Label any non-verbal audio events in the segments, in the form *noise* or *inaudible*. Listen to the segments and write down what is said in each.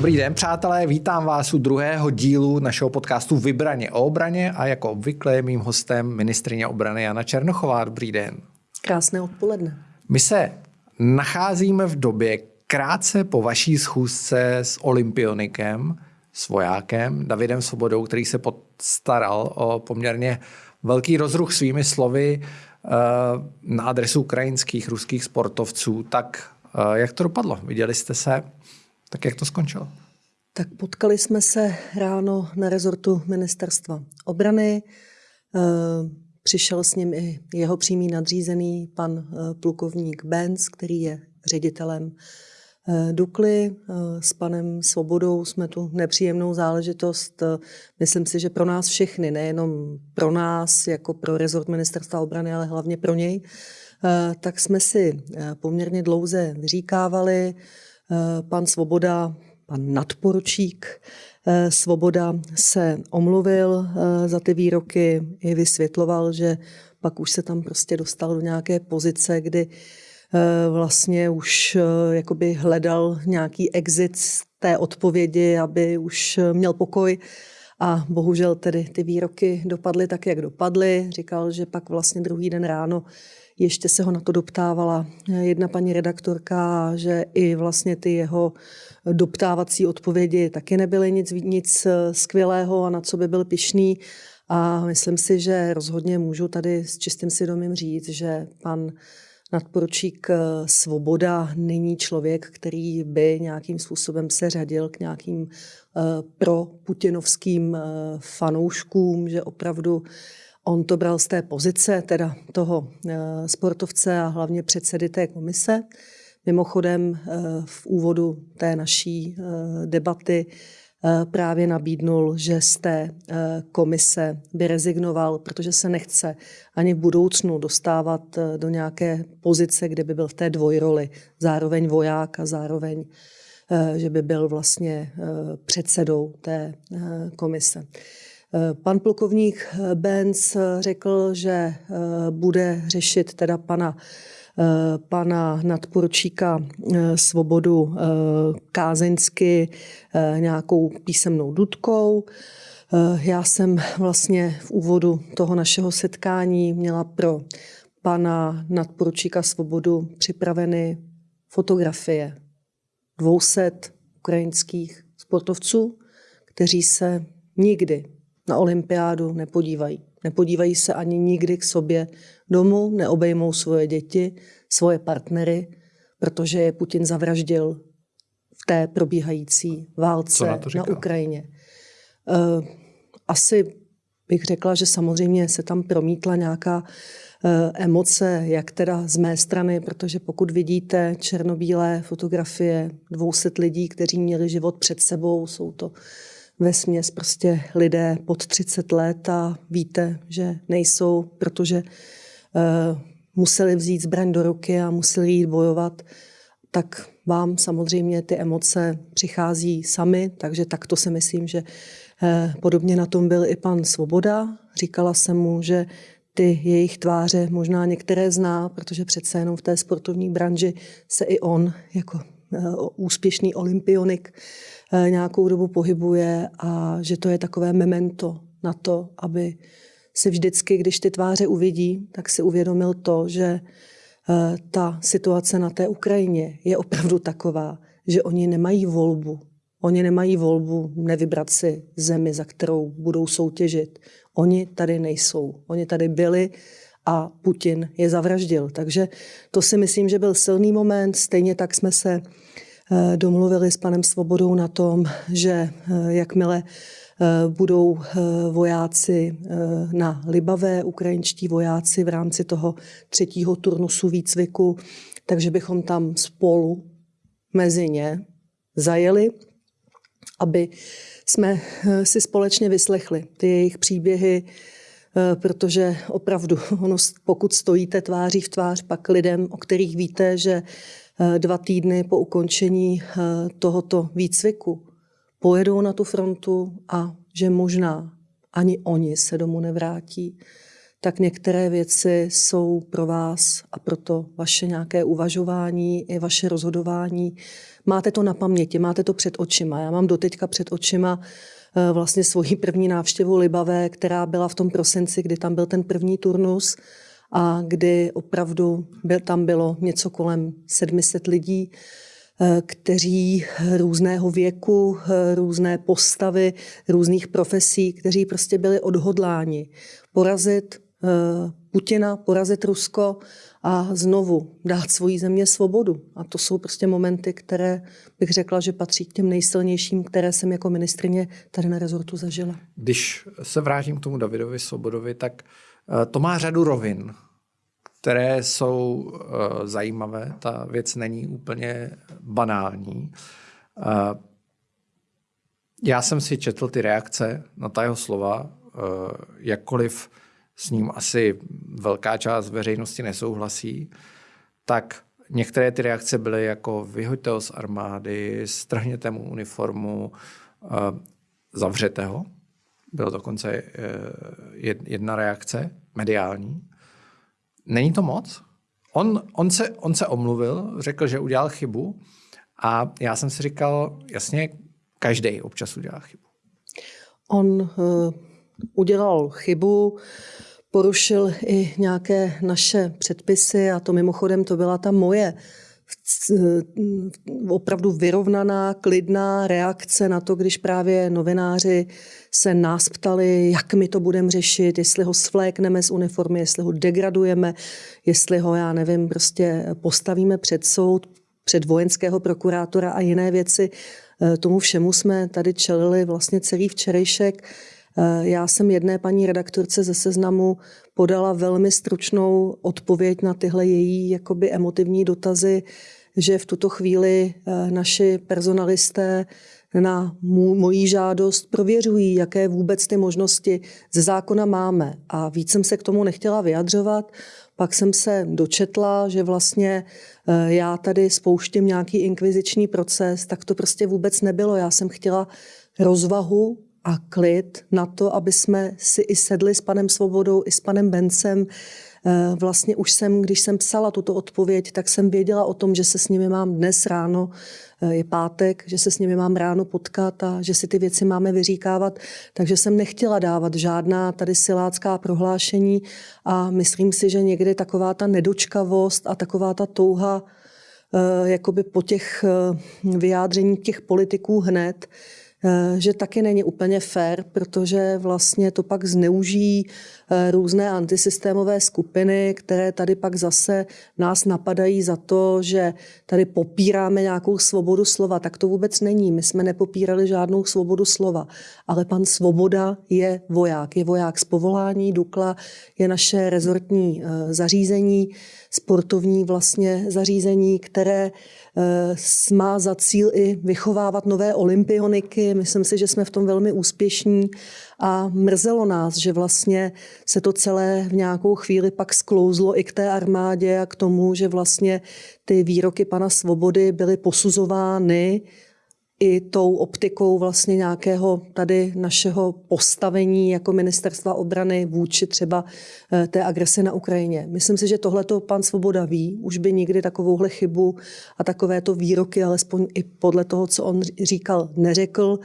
Dobrý den, přátelé, vítám vás u druhého dílu našeho podcastu Vybraně o obraně a jako obvykle je mým hostem ministrině obrany Jana Černochová. Dobrý den. Krásné odpoledne. My se nacházíme v době krátce po vaší schůzce s olympionikem, s vojákem Davidem Svobodou, který se postaral o poměrně velký rozruch svými slovy eh, na adresu ukrajinských, ruských sportovců. Tak eh, jak to dopadlo? Viděli jste se? Tak jak to skončilo? Tak potkali jsme se ráno na rezortu ministerstva obrany. Eh, přišel s ním i jeho přímý nadřízený, pan plukovník Benz, který je ředitelem Eh, Dukly eh, s panem Svobodou jsme tu nepříjemnou záležitost, eh, myslím si, že pro nás všechny, nejenom pro nás jako pro rezort ministerstva obrany, ale hlavně pro něj, tak jsme si poměrně dlouze vyříkávali. Pan Svoboda, pan nadporučík Svoboda se omluvil za ty výroky i vysvětloval, že pak už se tam prostě dostal do nějaké pozice, kdy Eh, vlastně už eh, jakoby hledal nějaký exit z té odpovědi, aby už eh, měl pokoj. A bohužel tedy ty výroky dopadly tak, jak dopadly. Říkal, že pak vlastně druhý den ráno ještě se ho na to doptávala jedna paní redaktorka, že i vlastně ty jeho doptávací odpovědi taky nebyly nic, nic skvělého a na co by byl pišný. A myslím si, že rozhodně můžu tady s čistým svědomím říct, že pan nadporučík eh, Svoboda není člověk, který by nějakým způsobem se řadil k nějakým eh, pro putinovským eh, fanouškům, že opravdu on to bral z té pozice, teda toho sportovce a hlavně předsedy té komise. Mimochodem v úvodu té naší debaty Eh, právě nabídnul, že z té eh, komise by rezignoval, protože se nechce ani v budoucnu dostávat eh, do nějaké pozice, kde by byl v té dvojroli, zároveň voják a zároveň, že by byl vlastně předsedou té komise. Pan plukovník Benz řekl, že bude řešit teda pana Eh, pana nadporučíka eh, Svobodu eh, kázeňsky nějakou písemnou dudkou. Já jsem vlastně v úvodu toho našeho setkání měla pro pana nadporučíka Svobodu připraveny fotografie 200 ukrajinských sportovců, kteří se nikdy na olympiádu nepodívají. Nepodívají se ani nikdy k sobě domů, neobejmou svoje děti, svoje partnery, protože je Putin zavraždil v té probíhající válce na, na Ukrajině. Uh, asi bych řekla, že samozřejmě se tam promítla nějaká uh, emoce, jak teda z mé strany, protože pokud vidíte černobílé fotografie 200 lidí, kteří měli život před sebou, jsou to ve směs prostě lidé pod 30 let a víte, že nejsou, protože uh, museli vzít zbraň do ruky a museli jít bojovat, tak vám samozřejmě ty emoce přichází sami, takže takto si myslím, že uh, podobně na tom byl i pan Svoboda. Říkala jsem mu, že ty jejich tváře možná některé zná, protože přece jenom v té sportovní branži se i on jako úspěšný olympionik Eh, nějakou dobu pohybuje a že to je takové memento na to, aby si vždycky, když ty tváře uvidí, tak si uvědomil to, že eh, ta situace na té Ukrajině je opravdu taková, že oni nemají volbu. Oni nemají volbu nevybrat si zemi, za kterou budou soutěžit. Oni tady nejsou. Oni tady byli a Putin je zavraždil. Takže to si myslím, že byl silný moment. Stejně tak jsme se Eh, domluvili s panem Svobodou na tom, že eh, jakmile eh, budou vojáci na Libavé, ukrajinští vojáci v rámci toho třetího turnusu výcviku, takže bychom tam spolu mezi ně zajeli, aby jsme si společně vyslechli ty jejich příběhy, protože opravdu, *laughs* ono, pokud stojíte tváří v tvář pak lidem, o kterých víte, že Eh, dva týdny po ukončení eh, tohoto výcviku pojedou na tu frontu a že možná ani oni se domů nevrátí, tak některé věci jsou pro vás a proto vaše nějaké uvažování i vaše rozhodování. Máte to na paměti, máte to před očima. Já mám doteďka před očima eh, vlastně svoji první návštěvu Libavé, která byla v tom prosinci, kdy tam byl ten první turnus a kdy opravdu byl, tam bylo něco kolem 700 lidí, eh, kteří různého věku, eh, různé postavy, různých profesí, kteří prostě byli odhodláni porazit eh, Putina, porazit Rusko a znovu dát svojí země svobodu. A to jsou prostě momenty, které bych řekla, že patří k těm nejsilnějším, které jsem jako ministrině tady na rezortu zažila. Když se vrátím k tomu Davidovi Svobodovi, tak Eh, to má řadu rovin, které jsou eh, zajímavé. Ta věc není úplně banální. Eh, já jsem si četl ty reakce na ta jeho slova, jakkoliv s ním asi velká část veřejnosti nesouhlasí, tak některé ty reakce byly jako vyhoďte ho z armády, strhněte mu uniformu, zavřete ho. Bylo dokonce jedna reakce mediální. Není to moc? On, on, se, on se omluvil, řekl, že udělal chybu a já jsem si říkal, jasně, každý občas udělá chybu. On uh, udělal chybu, porušil i nějaké naše předpisy a to mimochodem to byla ta moje opravdu vyrovnaná, klidná reakce na to, když právě novináři se nás ptali, jak my to budeme řešit, jestli ho svlékneme z uniformy, jestli ho degradujeme, jestli ho, já nevím, prostě postavíme před soud, před vojenského prokurátora a jiné věci. E, tomu všemu jsme tady čelili vlastně celý včerejšek. E, já jsem jedné paní redaktorce ze seznamu podala velmi stručnou odpověď na tyhle její jakoby emotivní dotazy, že v tuto chvíli e, naši personalisté na mů, mojí žádost prověřují, jaké vůbec ty možnosti ze zákona máme. A víc jsem se k tomu nechtěla vyjadřovat. Pak jsem se dočetla, že vlastně eh, já tady spouštím nějaký inkviziční proces, tak to prostě vůbec nebylo. Já jsem chtěla rozvahu a klid na to, aby jsme si i sedli s panem Svobodou, i s panem Bencem, Eh, vlastně už jsem, když jsem psala tuto odpověď, tak jsem věděla o tom, že se s nimi mám dnes ráno, eh, je pátek, že se s nimi mám ráno potkat a že si ty věci máme vyříkávat. Takže jsem nechtěla dávat žádná tady silácká prohlášení a myslím si, že někdy taková ta nedočkavost a taková ta touha eh, jakoby po těch vyjádřeních těch politiků hned, že taky není úplně fair, protože vlastně to pak zneužijí eh, různé antisystémové skupiny, které tady pak zase nás napadají za to, že tady popíráme nějakou svobodu slova. Tak to vůbec není. My jsme nepopírali žádnou svobodu slova. Ale pan Svoboda je voják. Je voják z povolání. Dukla je naše rezortní eh, zařízení, sportovní vlastně zařízení, které Eh, má za cíl i vychovávat nové olympioniky. Myslím si, že jsme v tom velmi úspěšní a mrzelo nás, že vlastně se to celé v nějakou chvíli pak sklouzlo i k té armádě a k tomu, že vlastně ty výroky pana Svobody byly posuzovány i tou optikou vlastně nějakého tady našeho postavení jako ministerstva obrany vůči třeba eh, té agrese na Ukrajině. Myslím si, že tohle to pan Svoboda ví, už by nikdy takovouhle chybu a takovéto výroky, alespoň i podle toho, co on říkal, neřekl.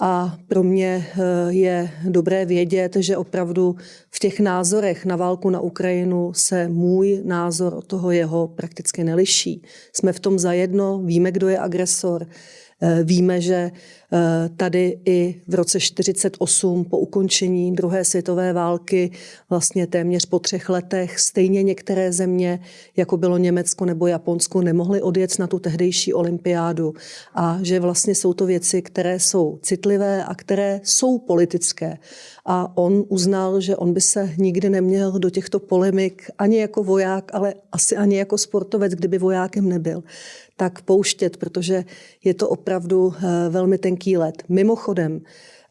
A pro mě eh, je dobré vědět, že opravdu v těch názorech na válku na Ukrajinu se můj názor od toho jeho prakticky neliší. Jsme v tom zajedno, víme, kdo je agresor, Eh, víme, že tady i v roce 1948 po ukončení druhé světové války, vlastně téměř po třech letech, stejně některé země, jako bylo Německo nebo Japonsko, nemohly odjet na tu tehdejší olympiádu. A že vlastně jsou to věci, které jsou citlivé a které jsou politické. A on uznal, že on by se nikdy neměl do těchto polemik ani jako voják, ale asi ani jako sportovec, kdyby vojákem nebyl tak pouštět, protože je to opravdu eh, velmi tenký tenký led. Mimochodem,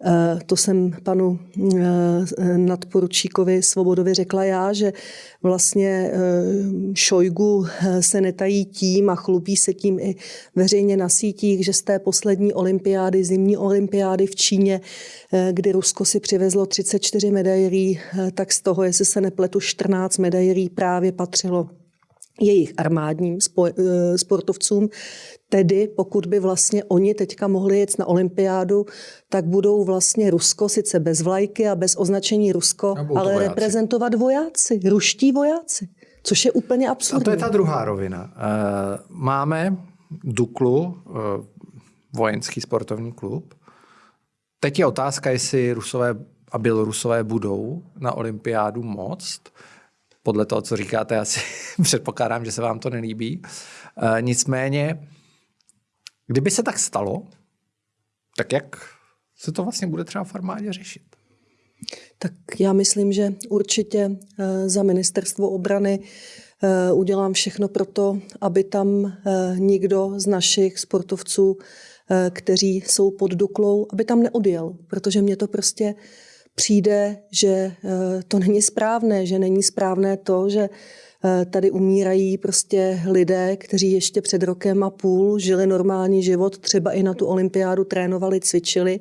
Eh, to jsem panu eh, nadporučíkovi Svobodovi řekla já, že vlastně eh, Šojgu se netají tím a chlubí se tím i veřejně na sítích, že z té poslední olympiády, zimní olympiády v Číně, kdy Rusko si přivezlo 34 medailí, tak z toho, jestli se nepletu, 14 medailí právě patřilo jejich armádním sportovcům. Tedy pokud by vlastně oni teďka mohli jet na olympiádu, tak budou vlastně Rusko sice bez vlajky a bez označení Rusko, ale vojáci. reprezentovat vojáci, ruští vojáci, což je úplně absurdní. A to je ta druhá rovina. Eh, máme Duklu, eh, vojenský sportovní klub. Teď je otázka, jestli Rusové a Bělorusové budou na olympiádu moct. Podle toho, co říkáte, asi *laughs* předpokládám, že se vám to nelíbí. Eh, nicméně Kdyby se tak stalo, tak jak se to vlastně bude třeba v armádě řešit? Tak já myslím, že určitě eh, za ministerstvo obrany eh, udělám všechno pro to, aby tam nikdo z našich sportovců, kteří jsou pod Duklou, aby tam neodjel, protože mně to prostě přijde, že to není správné, že není správné to, že Eh, tady umírají prostě lidé, kteří ještě před rokem a půl žili normální život, třeba i na tu olympiádu trénovali, cvičili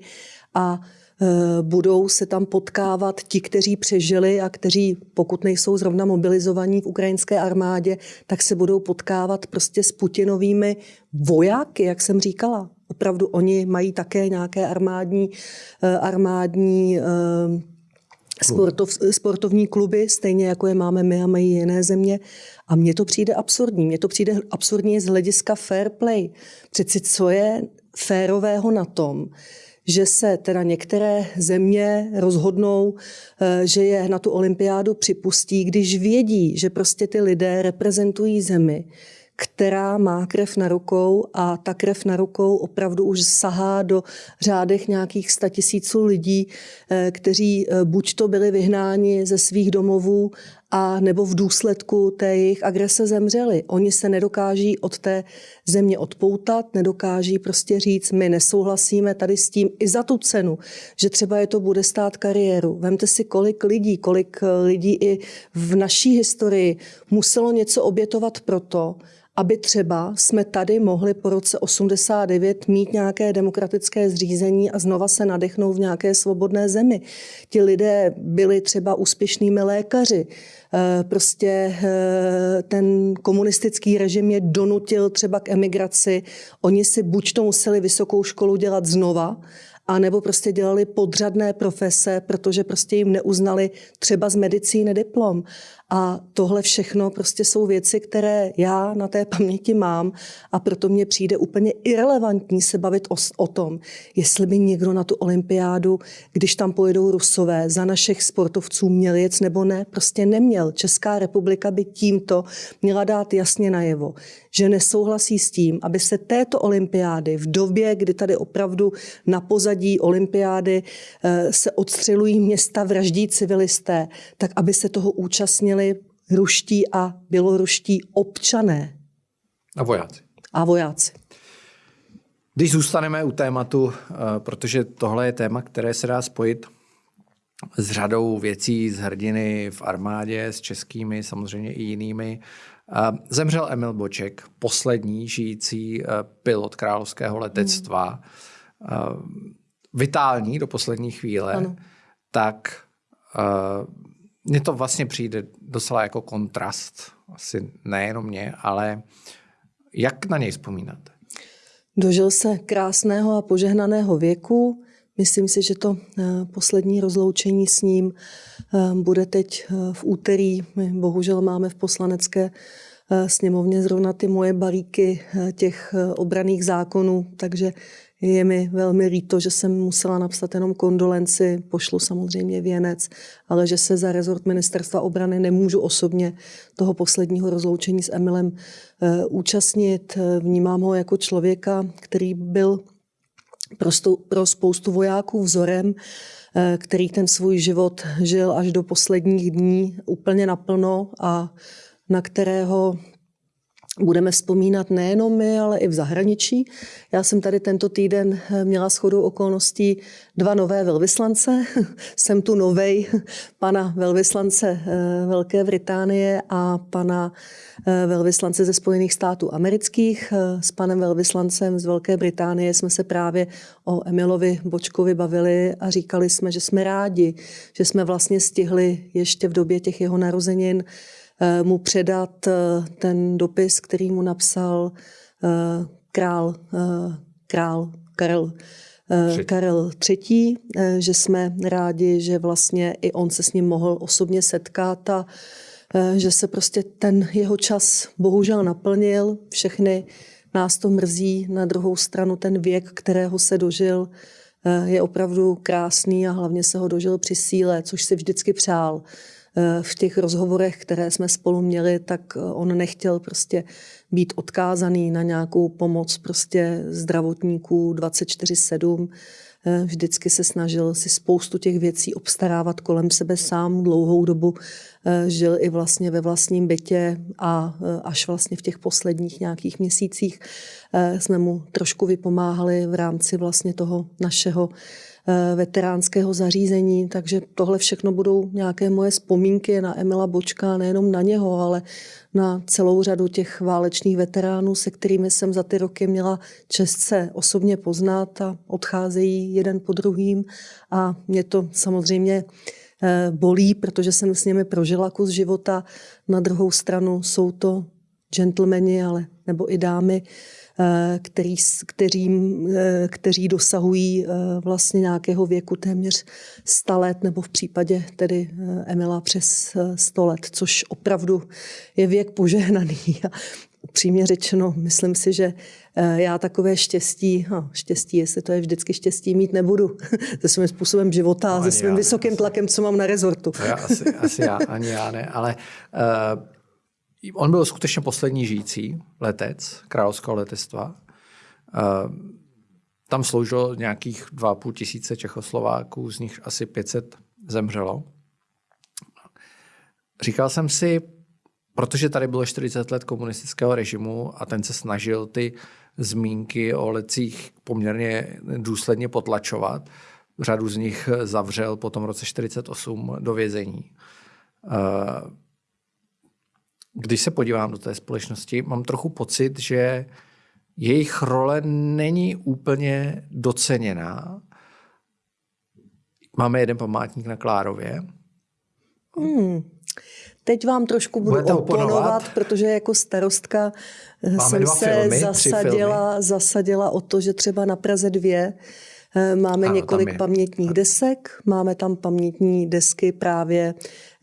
a eh, budou se tam potkávat ti, kteří přežili a kteří, pokud nejsou zrovna mobilizovaní v ukrajinské armádě, tak se budou potkávat prostě s Putinovými vojáky, jak jsem říkala. Opravdu oni mají také nějaké armádní, eh, armádní sportov, sportovní kluby, stejně jako je máme my a mají jiné země. A mně to přijde absurdní. Mně to přijde absurdní z hlediska fair play. Přeci co je férového na tom, že se teda některé země rozhodnou, eh, že je na tu olympiádu připustí, když vědí, že prostě ty lidé reprezentují zemi, která má krev na rukou a ta krev na rukou opravdu už sahá do řádech nějakých statisíců lidí, eh, kteří eh, buď to byli vyhnáni ze svých domovů, a nebo v důsledku té jejich agrese zemřeli. Oni se nedokáží od té země odpoutat, nedokáží prostě říct, my nesouhlasíme tady s tím i za tu cenu, že třeba je to bude stát kariéru. Vemte si, kolik lidí, kolik eh, lidí i v naší historii muselo něco obětovat proto, aby třeba jsme tady mohli po roce 89 mít nějaké demokratické zřízení a znova se nadechnout v nějaké svobodné zemi. Ti lidé byli třeba úspěšnými lékaři. Eh, prostě eh, ten komunistický režim je donutil třeba k emigraci. Oni si buď to museli vysokou školu dělat znova, a nebo prostě dělali podřadné profese, protože prostě jim neuznali třeba z medicíny diplom. A tohle všechno prostě jsou věci, které já na té paměti mám a proto mně přijde úplně irrelevantní se bavit o, o tom, jestli by někdo na tu olympiádu, když tam pojedou rusové, za našich sportovců měl jet nebo ne, prostě neměl. Česká republika by tímto měla dát jasně najevo, že nesouhlasí s tím, aby se této olympiády v době, kdy tady opravdu na pozadí olympiády eh, se odstřelují města, vraždí civilisté, tak aby se toho účastnili ruští a běloruští občané. A vojáci. A vojáci. Když zůstaneme u tématu, eh, protože tohle je téma, které se dá spojit s řadou věcí z hrdiny v armádě, s českými, samozřejmě i jinými. Zemřel Emil Boček, poslední žijící eh, pilot královského letectva, hmm. vitální do poslední chvíle, ano. tak eh, mně to vlastně přijde docela jako kontrast, asi nejenom mě, ale jak na něj vzpomínáte? Dožil se krásného a požehnaného věku. Myslím si, že to poslední rozloučení s ním bude teď v úterý. My bohužel máme v poslanecké sněmovně zrovna ty moje balíky těch obraných zákonů, takže je mi velmi líto, že jsem musela napsat jenom kondolenci, pošlu samozřejmě věnec, ale že se za rezort ministerstva obrany nemůžu osobně toho posledního rozloučení s Emilem účastnit. Vnímám ho jako člověka, který byl pro, pro spoustu vojáků vzorem, eh, který ten svůj život žil až do posledních dní úplně naplno a na kterého budeme vzpomínat nejenom my, ale i v zahraničí. Já jsem tady tento týden eh, měla shodou okolností dva nové velvyslance. *laughs* jsem tu novej pana velvyslance eh, Velké Británie a pana eh, velvyslance ze Spojených států amerických. S panem velvyslancem z Velké Británie jsme se právě o Emilovi Bočkovi bavili a říkali jsme, že jsme rádi, že jsme vlastně stihli ještě v době těch jeho narozenin mu předat eh, ten dopis, který mu napsal eh, král, král Karel, Karel III., že jsme rádi, že vlastně i on se s ním mohl osobně setkat a že se prostě ten jeho čas bohužel naplnil. Všechny nás to mrzí. Na druhou stranu ten věk, kterého se dožil, je opravdu krásný a hlavně se ho dožil při síle, což si vždycky přál. Eh, v těch rozhovorech, které jsme spolu měli, tak eh, on nechtěl prostě být odkázaný na nějakou pomoc prostě zdravotníků 24-7. Eh, vždycky se snažil si spoustu těch věcí obstarávat kolem sebe sám. Dlouhou dobu žil i vlastně ve vlastním bytě a až vlastně v těch posledních nějakých měsících jsme mu trošku vypomáhali v rámci vlastně toho našeho Eh, veteránského zařízení, takže tohle všechno budou nějaké moje vzpomínky na Emila Bočka, nejenom na něho, ale na celou řadu těch válečných veteránů, se kterými jsem za ty roky měla čest se osobně poznat a odcházejí jeden po druhým a mě to samozřejmě eh, bolí, protože jsem s nimi prožila kus života. Na druhou stranu jsou to gentlemani, ale nebo i dámy, Eh, který, kteří, eh, kteří dosahují eh, vlastně nějakého věku téměř 100 let, nebo v případě tedy Emila přes 100 let, což opravdu je věk požehnaný. *laughs* A upřímně řečeno, myslím si, že já takové štěstí, no, štěstí, jestli to je vždycky štěstí, mít nebudu *laughs* se svým způsobem života no, se svým vysokým tlakem, co mám na rezortu. Já asi, asi já, ani já ne, ale uh, on byl skutečně poslední žijící letec královského letectva. Eh, tam sloužilo nějakých 2,5 tisíce Čechoslováků, z nich asi 500 zemřelo. Říkal jsem si, protože tady bylo 40 let komunistického režimu a ten se snažil ty zmínky o lecích poměrně důsledně potlačovat. Řadu z nich zavřel potom v roce 48 do vězení. Eh, když se podívám do té společnosti, mám trochu pocit, že jejich role není úplně doceněná. Máme jeden památník na Klárově. Hmm. Teď vám trošku budu Budete oponovat, oponovat, protože jako starostka Máme jsem se filmy, zasadila, zasadila o to, že třeba na Praze 2 Eh, máme ano, několik pamětních desek, máme tam pamětní desky právě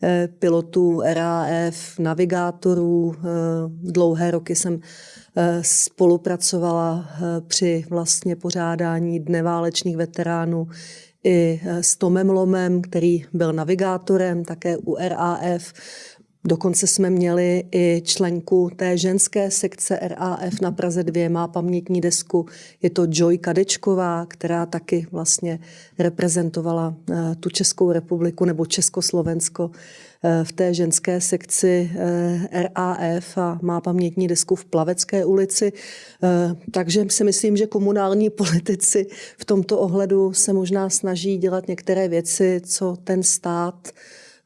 eh, pilotů RAF, navigátorů. Eh, dlouhé roky jsem spolupracovala při vlastně pořádání Dne válečných veteránů i s Tomem Lomem, který byl navigátorem také u RAF. Dokonce jsme měli i členku té ženské sekce RAF na Praze 2, má pamětní desku. Je to Joy Kadečková, která taky vlastně reprezentovala eh, tu Českou republiku nebo Československo eh, v té ženské sekci eh, RAF a má pamětní desku v Plavecké ulici. Takže si myslím, že komunální politici v tomto ohledu se možná snaží dělat některé věci, co ten stát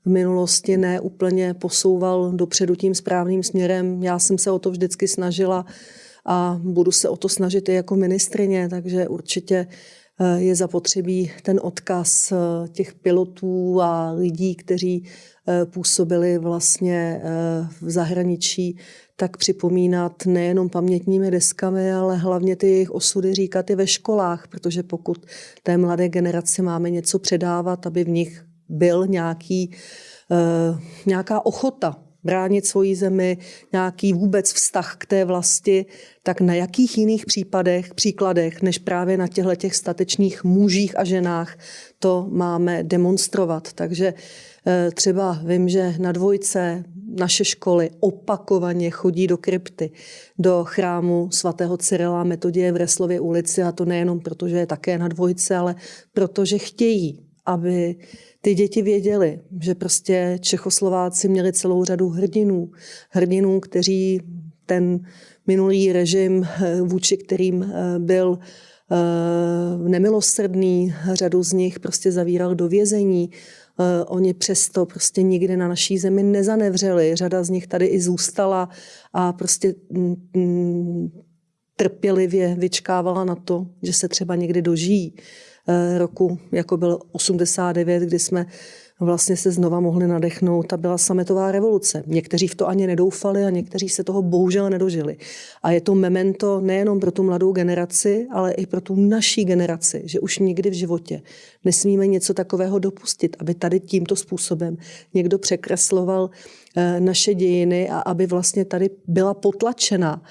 v minulosti ne úplně posouval dopředu tím správným směrem. Já jsem se o to vždycky snažila a budu se o to snažit i jako ministrině, takže určitě eh, je zapotřebí ten odkaz eh, těch pilotů a lidí, kteří eh, působili vlastně v zahraničí, tak připomínat nejenom pamětními deskami, ale hlavně ty jejich osudy říkat i ve školách, protože pokud té mladé generaci máme něco předávat, aby v nich byl nějaký, uh, nějaká ochota bránit svoji zemi, nějaký vůbec vztah k té vlasti, tak na jakých jiných případech, příkladech, než právě na těchto těch statečných mužích a ženách to máme demonstrovat. Takže eh, třeba vím, že na dvojce naše školy opakovaně chodí do krypty, do chrámu svatého Cyrila Metodie v Reslově ulici a to nejenom proto, že je také na dvojce, ale protože chtějí, aby ty děti věděly, že prostě Čechoslováci měli celou řadu hrdinů. Hrdinů, kteří ten minulý režim, vůči kterým byl nemilosrdný, řadu z nich prostě zavíral do vězení, oni přesto prostě nikdy na naší zemi nezanevřeli. Řada z nich tady i zůstala a prostě mm, mm, trpělivě vyčkávala na to, že se třeba někdy dožijí eh, roku, jako byl 89, kdy jsme vlastně se znova mohli nadechnout a byla sametová revoluce. Někteří v to ani nedoufali a někteří se toho bohužel nedožili. A je to memento nejenom pro tu mladou generaci, ale i pro tu naší generaci, že už nikdy v životě nesmíme něco takového dopustit, aby tady tímto způsobem někdo překresloval eh, naše dějiny a aby vlastně tady byla potlačena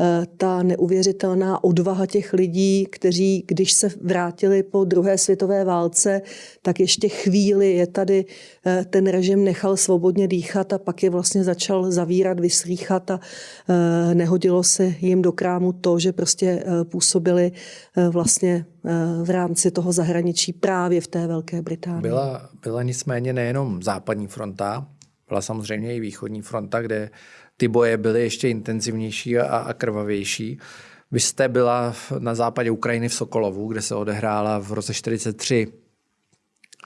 Eh, ta neuvěřitelná odvaha těch lidí, kteří, když se vrátili po druhé světové válce, tak ještě chvíli je tady eh, ten režim nechal svobodně dýchat a pak je vlastně začal zavírat, vyslýchat a eh, nehodilo se jim do krámu to, že prostě působili vlastně v rámci toho zahraničí právě v té Velké Británii. Byla, byla nicméně nejenom západní fronta, byla samozřejmě i východní fronta, kde ty boje byly ještě intenzivnější a, a krvavější. Vy jste byla na západě Ukrajiny v Sokolovu, kde se odehrála v roce 43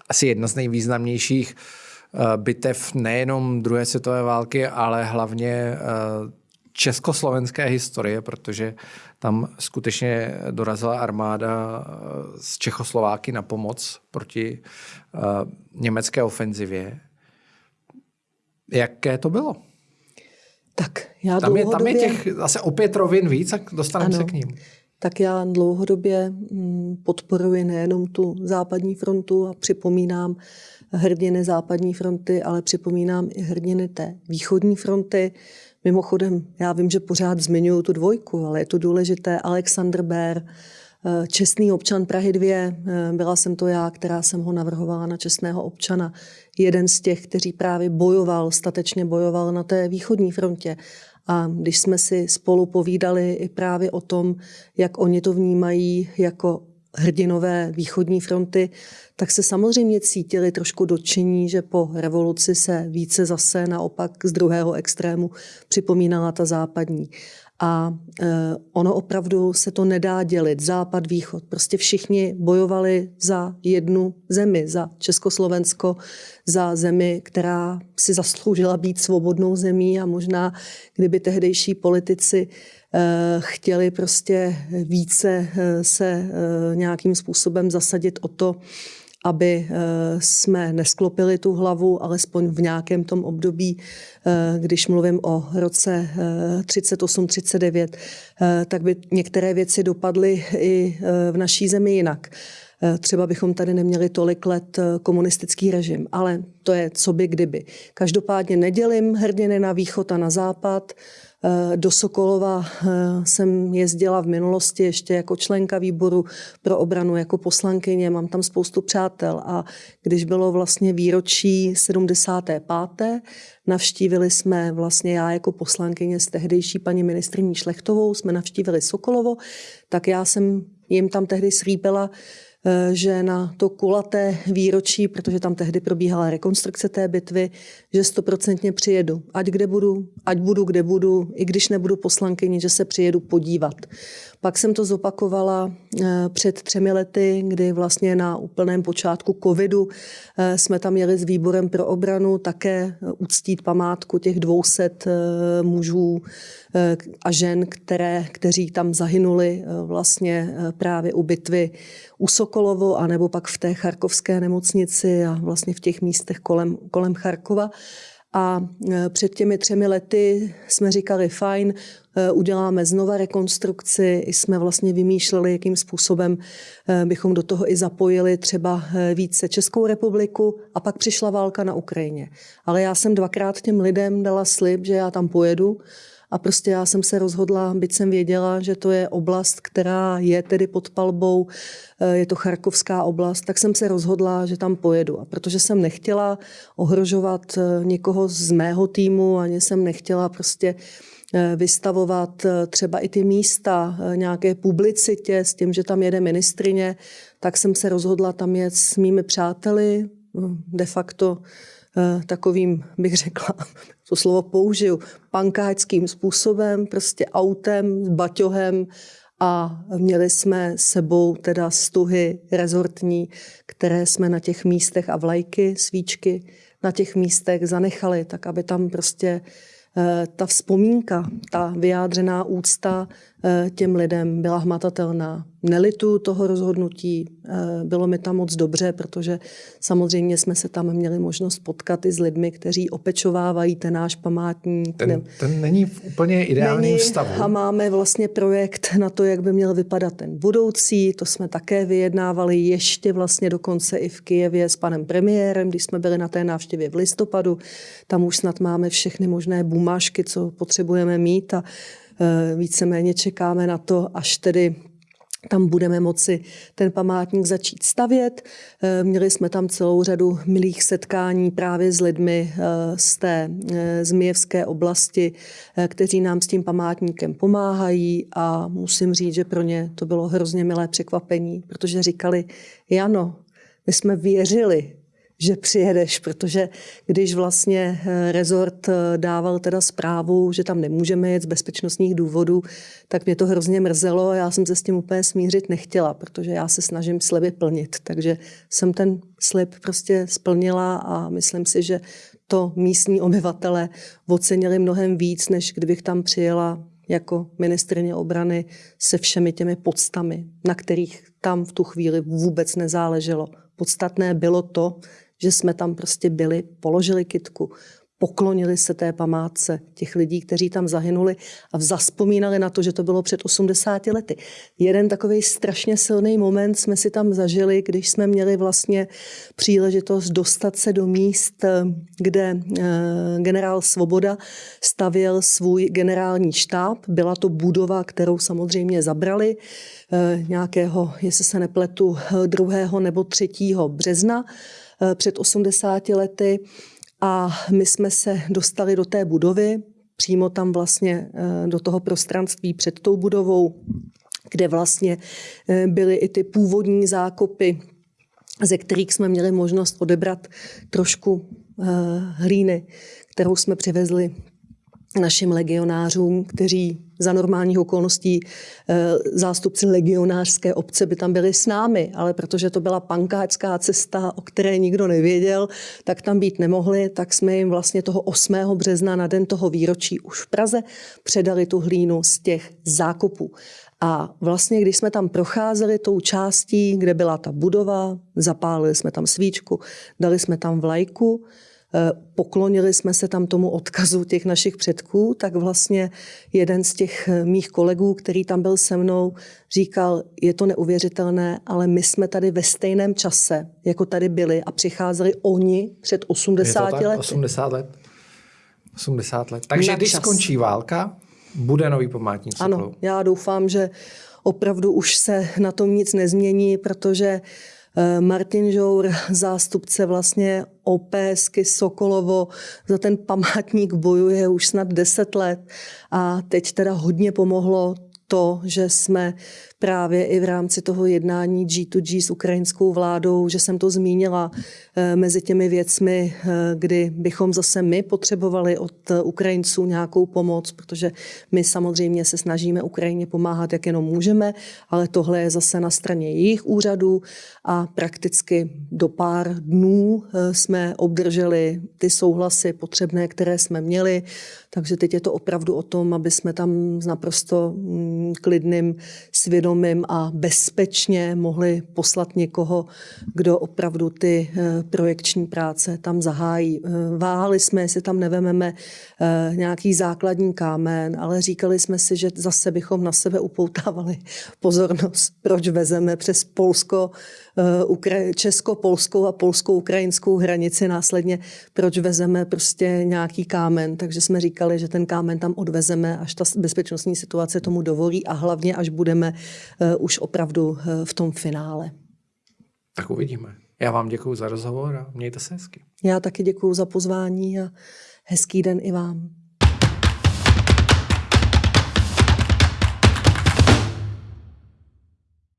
asi jedna z nejvýznamnějších eh, bitev nejenom druhé světové války, ale hlavně eh, československé historie, protože tam skutečně dorazila armáda eh, z Čechoslováky na pomoc proti německé ofenzivě. Jaké to bylo? Tak já tam, je, tam je těch zase opět rovin víc, tak dostaneme se k ním. Tak já dlouhodobě mm, podporuji nejenom tu západní frontu a připomínám hrdiny západní fronty, ale připomínám i hrdiny té východní fronty. Mimochodem, já vím, že pořád zmiňuji tu dvojku, ale je to důležité. Alexander Bér, eh, čestný občan Prahy 2, eh, byla jsem to já, která jsem ho navrhovala na čestného občana jeden z těch, kteří právě bojoval, statečně bojoval na té východní frontě. A když jsme si spolu povídali i právě o tom, jak oni to vnímají jako hrdinové východní fronty, tak se samozřejmě cítili trošku dotčení, že po revoluci se více zase naopak z druhého extrému připomínala ta západní. A e, ono opravdu se to nedá dělit, západ, východ. Prostě všichni bojovali za jednu zemi, za Československo, za zemi, která si zasloužila být svobodnou zemí a možná, kdyby tehdejší politici chtěli prostě více e, se nějakým způsobem zasadit o to, aby eh, jsme nesklopili tu hlavu, alespoň v nějakém tom období, eh, když mluvím o roce 38-39, eh, tak by některé věci dopadly i v naší zemi jinak. Třeba bychom tady neměli tolik let komunistický režim, ale to je co by kdyby. Každopádně nedělím hrdiny na východ a na západ. Eh, do Sokolova eh, jsem jezdila v minulosti ještě jako členka výboru pro obranu, jako poslankyně, mám tam spoustu přátel a když bylo vlastně výročí 75. Navštívili jsme vlastně já jako poslankyně s tehdejší paní ministriní Šlechtovou, jsme navštívili Sokolovo, tak já jsem jim tam tehdy Eh, že na to kulaté výročí, protože tam tehdy probíhala rekonstrukce té bitvy, že stoprocentně přijedu. Ať kde budu, ať budu kde budu, i když nebudu poslankyni, že se přijedu podívat. Pak jsem to zopakovala eh, před třemi lety, kdy vlastně na úplném počátku covidu eh, jsme tam jeli s výborem pro obranu také uctít památku těch 200 mužů a žen, které, kteří tam zahynuli vlastně právě u bitvy u Sokolovo, anebo pak v té charkovské nemocnici a vlastně v těch místech kolem, kolem Charkova. A e, před těmi třemi lety jsme říkali, fajn, e, uděláme znova rekonstrukci, jsme vlastně vymýšleli, jakým způsobem e, bychom do toho i zapojili třeba více Českou republiku a pak přišla válka na Ukrajině. Ale já jsem dvakrát těm lidem dala slib, že já tam pojedu, a prostě já jsem se rozhodla, byť jsem věděla, že to je oblast, která je tedy pod palbou, eh, je to Charkovská oblast, tak jsem se rozhodla, že tam pojedu. A protože jsem nechtěla ohrožovat eh, někoho z mého týmu, ani jsem nechtěla prostě eh, vystavovat třeba i ty místa nějaké publicitě s tím, že tam jede ministrině, tak jsem se rozhodla tam jet s mými přáteli, de facto takovým, bych řekla, *laughs* to slovo použiju, pankáčským způsobem, prostě autem, s baťohem. A měli jsme sebou teda stuhy rezortní, které jsme na těch místech a vlajky, svíčky na těch místech zanechali, tak aby tam prostě Eh, ta vzpomínka, ta vyjádřená úcta eh, těm lidem byla hmatatelná. Nelitu toho rozhodnutí, eh, bylo mi tam moc dobře, protože samozřejmě jsme se tam měli možnost potkat i s lidmi, kteří opečovávají ten náš památník. Ten, ten není v úplně ideálním stavu. A máme vlastně projekt na to, jak by měl vypadat ten budoucí. To jsme také vyjednávali ještě vlastně dokonce i v Kijevě s panem premiérem, když jsme byli na té návštěvě v listopadu. Tam už snad máme všechny možné bumášky, co potřebujeme mít a víceméně čekáme na to, až tedy tam budeme moci ten památník začít stavět. E, měli jsme tam celou řadu milých setkání právě s lidmi e, z té Zmijevské oblasti, kteří nám s tím památníkem pomáhají a musím říct, že pro ně to bylo hrozně milé překvapení, protože říkali, Jano, my jsme věřili, že přijedeš, protože když vlastně eh, rezort eh, dával teda zprávu, že tam nemůžeme jet z bezpečnostních důvodů, tak mě to hrozně mrzelo a já jsem se s tím úplně smířit nechtěla, protože já se snažím sliby plnit. Takže jsem ten slib prostě splnila a myslím si, že to místní obyvatele ocenili mnohem víc, než kdybych tam přijela jako ministrině obrany se všemi těmi podstami, na kterých tam v tu chvíli vůbec nezáleželo. Podstatné bylo to, že jsme tam prostě byli, položili kitku, poklonili se té památce těch lidí, kteří tam zahynuli a zaspomínali na to, že to bylo před 80 lety. Jeden takový strašně silný moment jsme si tam zažili, když jsme měli vlastně příležitost dostat se do míst, kde eh, generál Svoboda stavěl svůj generální štáb. Byla to budova, kterou samozřejmě zabrali eh, nějakého, jestli se nepletu, 2. nebo 3. března Eh, před 80 lety a my jsme se dostali do té budovy, přímo tam vlastně eh, do toho prostranství před tou budovou, kde vlastně eh, byly i ty původní zákopy, ze kterých jsme měli možnost odebrat trošku hlíny, kterou jsme přivezli našim legionářům, kteří za normálních okolností eh, zástupci legionářské obce by tam byli s námi, ale protože to byla pankáčská cesta, o které nikdo nevěděl, tak tam být nemohli, tak jsme jim vlastně toho 8. března na den toho výročí už v Praze předali tu hlínu z těch zákopů. A vlastně, když jsme tam procházeli tou částí, kde byla ta budova, zapálili jsme tam svíčku, dali jsme tam vlajku, poklonili jsme se tam tomu odkazu těch našich předků, tak vlastně jeden z těch eh, mých kolegů, který tam byl se mnou, říkal, je to neuvěřitelné, ale my jsme tady ve stejném čase, jako tady byli a přicházeli oni před 80 lety. 80 let. 80 let. Takže Na když čas. skončí válka, bude nový památník. Ano, já doufám, že opravdu už se na tom nic nezmění, protože Eh, Martin Žour, zástupce vlastně OPSky Sokolovo, za ten památník bojuje už snad 10 let. A teď teda hodně pomohlo to, že jsme právě i v rámci toho jednání G2G s ukrajinskou vládou, že jsem to zmínila eh, mezi těmi věcmi, eh, kdy bychom zase my potřebovali od Ukrajinců nějakou pomoc, protože my samozřejmě se snažíme Ukrajině pomáhat, jak jenom můžeme, ale tohle je zase na straně jejich úřadů a prakticky do pár dnů eh, jsme obdrželi ty souhlasy potřebné, které jsme měli, takže teď je to opravdu o tom, aby jsme tam s naprosto mm, klidným svědomím vědomím a bezpečně mohli poslat někoho, kdo opravdu ty eh, projekční práce tam zahájí. Eh, váhali jsme, jestli tam nevememe eh, nějaký základní kámen, ale říkali jsme si, že zase bychom na sebe upoutávali *laughs* pozornost, proč vezeme přes Polsko, česko-polskou a polskou-ukrajinskou hranici následně, proč vezeme prostě nějaký kámen. Takže jsme říkali, že ten kámen tam odvezeme, až ta bezpečnostní situace tomu dovolí a hlavně, až budeme Eh, už opravdu eh, v tom finále. Tak uvidíme. Já vám děkuji za rozhovor a mějte se hezky. Já taky děkuji za pozvání a hezký den i vám.